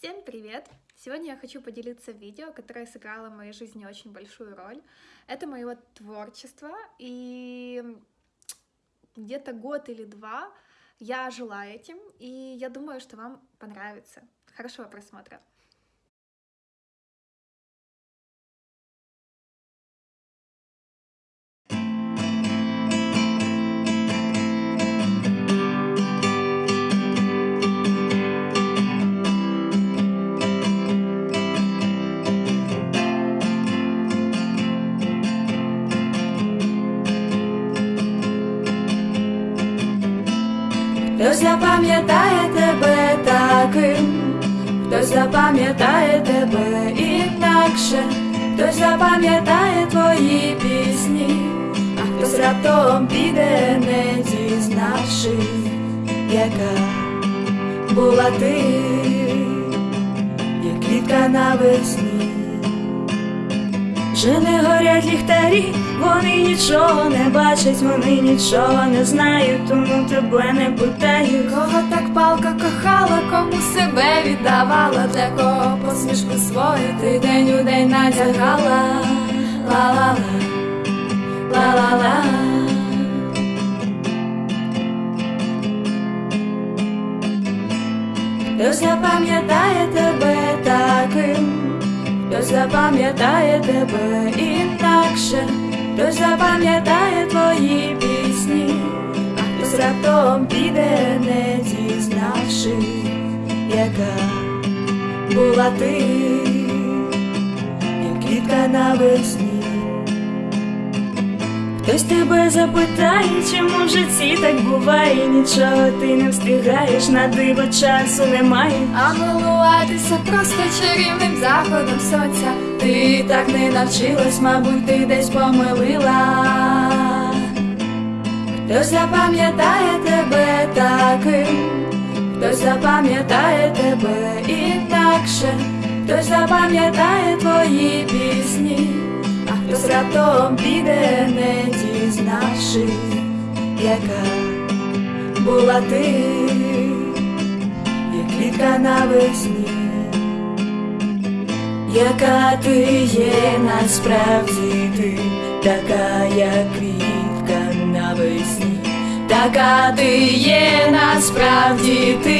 Всем привет! Сегодня я хочу поделиться видео, которое сыграло в моей жизни очень большую роль. Это мое творчество, и где-то год или два я жила этим, и я думаю, что вам понравится. Хорошего просмотра! Хтось запам'ятає тебе таким, хтось запам'ятає тебе інакше, хтось запам'ятає твої пісні, а хтось раптом піде, не дізнавши, яка була ти, як квітка навесні. Вже не горять ліхтарі, вони нічого не бачать, вони нічого не знають, тому тебе не питають. Кого так палка кохала, кому себе віддавала, для кого посмішку свою ти день у день надягала, ла-ла-ла, ла-ла-ла. Хтось запам'ятає запам'ятає тебе інакше, хтось запам'ятає твої пісні, а хтось раптом піде, не дізнавши, яка була ти, як квітка навесні. Хтось тебе запитає, чому в житті так буває, нічого ти не встигаєш, на диво часу немає. А милуватися просто чарівним заходом сонця. Ти так не навчилась, мабуть, ти десь помилила. Хтось запам'ятає тебе таким, хтось запам'ятає тебе інакше, хтось запам'ятає твої пісні, а хтось піде, не дізнавши, яка була ти, як квітка навесні, яка ти є насправді ти, така, як квітка навесні, така ти є насправді ти.